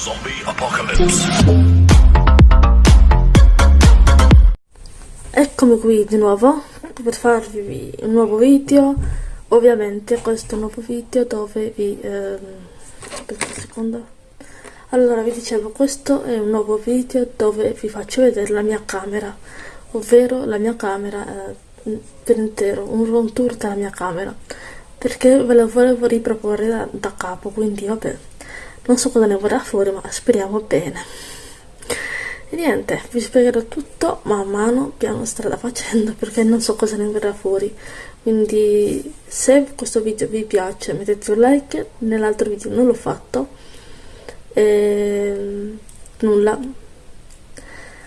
Zombie Apocalypse. Eccomi qui di nuovo per farvi un nuovo video. Ovviamente questo è un nuovo video dove vi... Ehm, aspetta un secondo. Allora vi dicevo, questo è un nuovo video dove vi faccio vedere la mia camera, ovvero la mia camera eh, per intero, un room tour della mia camera, perché ve lo volevo riproporre da, da capo, quindi vabbè, non so cosa ne vorrà fuori, ma speriamo bene. E niente, vi spiegherò tutto man mano, piano strada facendo, perché non so cosa ne verrà fuori. Quindi se questo video vi piace mettete un like, nell'altro video non l'ho fatto, e nulla.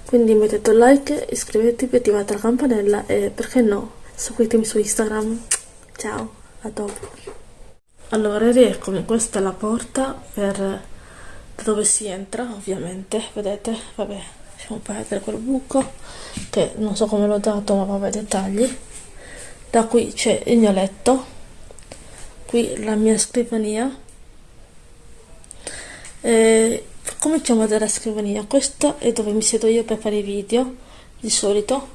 Quindi mettete un like, iscrivetevi, attivate la campanella e perché no, seguitemi su Instagram. Ciao, a dopo. Allora, rieccomi, questa è la porta per dove si entra, ovviamente, vedete? Vabbè, lasciamo perdere quel buco, che non so come l'ho dato, ma vabbè, dettagli. Da qui c'è il mio letto, qui la mia scrivania. E cominciamo dalla scrivania, questa è dove mi siedo io per fare i video, di solito.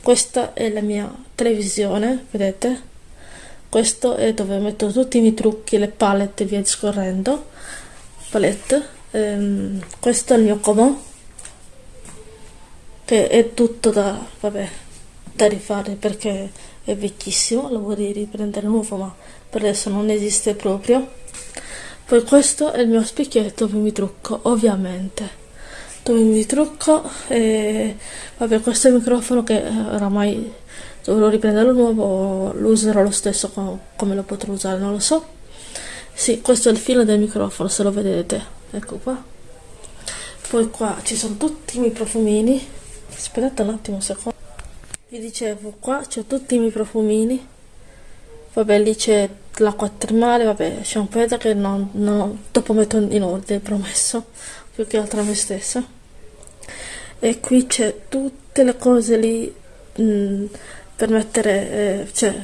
Questa è la mia televisione, vedete? Questo è dove metto tutti i miei trucchi, le palette e via discorrendo. Palette. Ehm, questo è il mio comò che è tutto da, vabbè, da rifare perché è vecchissimo lo vorrei riprendere nuovo ma per adesso non esiste proprio. Poi questo è il mio specchietto dove mi trucco ovviamente mi trucco e vabbè questo è il microfono che oramai dovrò riprenderlo nuovo lo userò lo stesso come lo potrò usare non lo so. Sì questo è il filo del microfono se lo vedete. Ecco qua. Poi qua ci sono tutti i miei profumini aspettate un attimo un secondo. Vi dicevo qua c'è tutti i miei profumini vabbè lì c'è l'acqua termale vabbè shampoo che non, non, dopo metto in ordine promesso. Più che altro a me stessa e qui c'è tutte le cose lì mh, mm, per mettere, eh, cioè,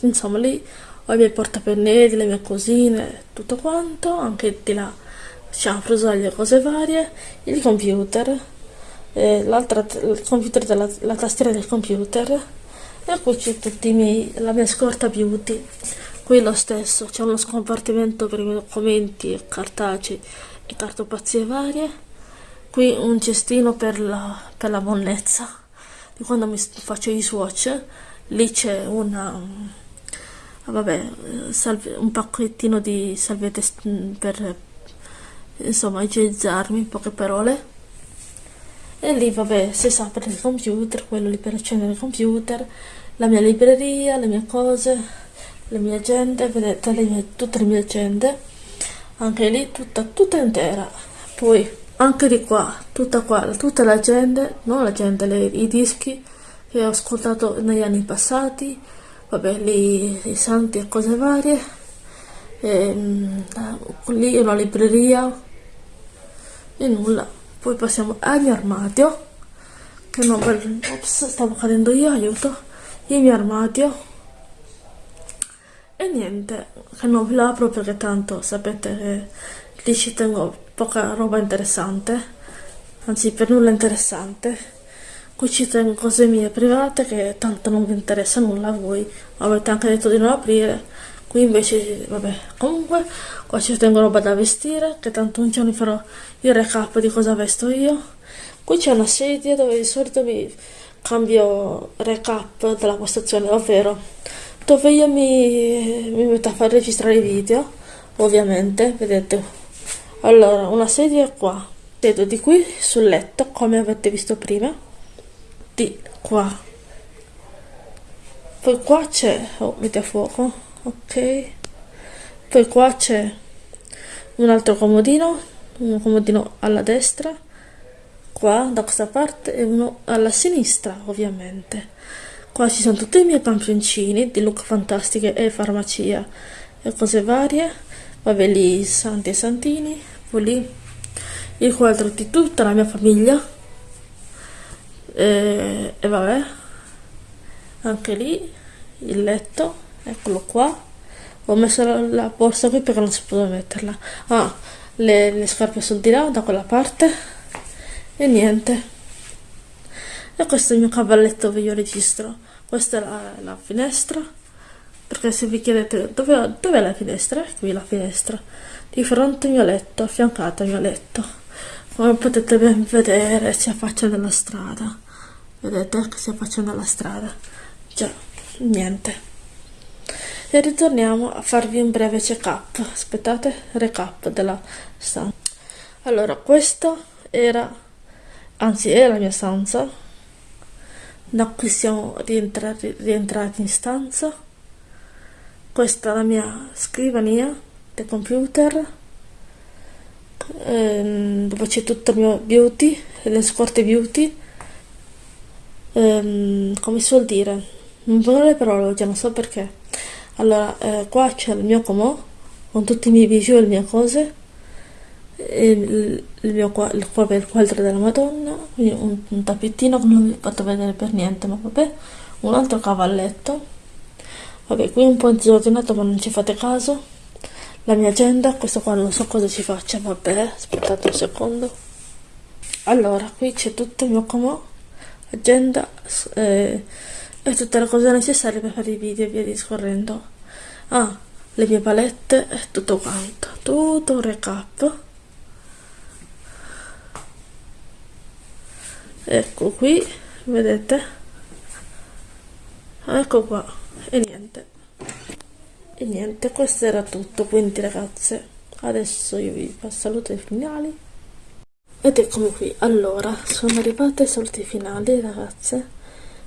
insomma lì ho i miei portapennelli, le mie cosine, tutto quanto, anche di là diciamo frusaglie, cose varie, il computer, eh, l'altra, il computer della la tastiera del computer e qui c'è tutti i miei, la mia scorta beauty, qui lo stesso, c'è uno scompartimento per i miei documenti, cartacei e cartopazie varie, qui un cestino per la, per la monnezza di quando mi faccio i swatch. Lì c'è una vabbè salve, un pacchettino di salviette per insomma igienizzarmi in poche parole. E lì vabbè si sa per il computer quello lì per accendere il computer la mia libreria le mie cose le mie agende vedete le mie, tutte le mie agende. Anche lì tutta, tutta intera. Poi anche di qua, tutta qua, tutta la gente, non la gente, le, i dischi che ho ascoltato negli anni passati, vabbè, lì i santi e cose varie, e, ehm, lì una libreria e nulla. Poi passiamo al mio armadio, che non ops, stavo cadendo io, aiuto, il mio armadio. E niente, che non ve l'apro perché tanto sapete che lì ci tengo poca roba interessante, anzi per nulla interessante. Qui ci tengo cose mie private che tanto non vi interessa nulla a voi, avete anche detto di non aprire, qui invece, vabbè, comunque qua ci tengo roba da vestire, che tanto un giorno farò il recap di cosa vesto io. Qui c'è una sedia dove di solito mi cambio recap della postazione, ovvero dove io mi, mi metto a far registrare i video, ovviamente, vedete, allora una sedia qua. Vedo di qui sul letto come avete visto prima di qua. Poi qua c'è oh metti a fuoco ok. Poi qua c'è un altro comodino un comodino alla destra qua da questa parte e uno alla sinistra ovviamente. Qua ci sono tutti i miei campioncini di look fantastiche e farmacia e cose varie. Vabbè lì santi e santini lì il quadro di tutta la mia famiglia. E, e vabbè. Anche lì il letto eccolo qua. Ho messo la, la borsa qui perché non si poteva metterla. Ah le, le scarpe sul di là da quella parte. E niente. E questo è il mio cavalletto dove io registro. Questa è la, la finestra perché se vi chiedete dove, dove è la finestra? Qui la finestra. Di fronte al mio letto affiancata al mio letto. Come potete ben vedere si affaccia nella strada. Vedete che si affaccia nella strada? Già niente. E ritorniamo a farvi un breve check up aspettate recap della stanza. Allora questa era anzi è la mia stanza. Da qui siamo rientrati, rientrati in stanza questa è la mia scrivania del computer. Ehm, dove c'è tutto il mio beauty le scorte beauty. Ehm, come si vuol dire? Non voglio le parole oggi non so perché. Allora eh, qua c'è il mio comò con tutti i miei e le mie cose. Il, il mio il, il quadro della madonna. Un, un tappettino che non vi ho fatto vedere per niente ma vabbè. Un altro cavalletto vabbè qui un po' disordinato ma non ci fate caso. La mia agenda questo qua non so cosa ci faccia vabbè aspettate un secondo. Allora qui c'è tutto il mio comò agenda eh, e tutte le cose necessarie per fare i video e via discorrendo. Ah le mie palette e tutto quanto. Tutto un recap. Ecco qui vedete? Ecco qua e niente. E niente questo era tutto quindi ragazze adesso io vi saluto i finali. Ed eccomi qui allora sono arrivate ai saluti finali ragazze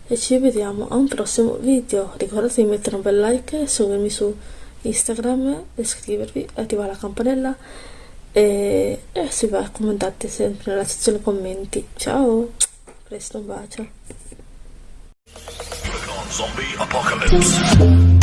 e ci vediamo a un prossimo video. Ricordate di mettere un bel like e seguirmi su instagram iscrivervi attivare la campanella e, e si va commentate sempre nella sezione commenti. Ciao presto un bacio Zombie Apocalypse.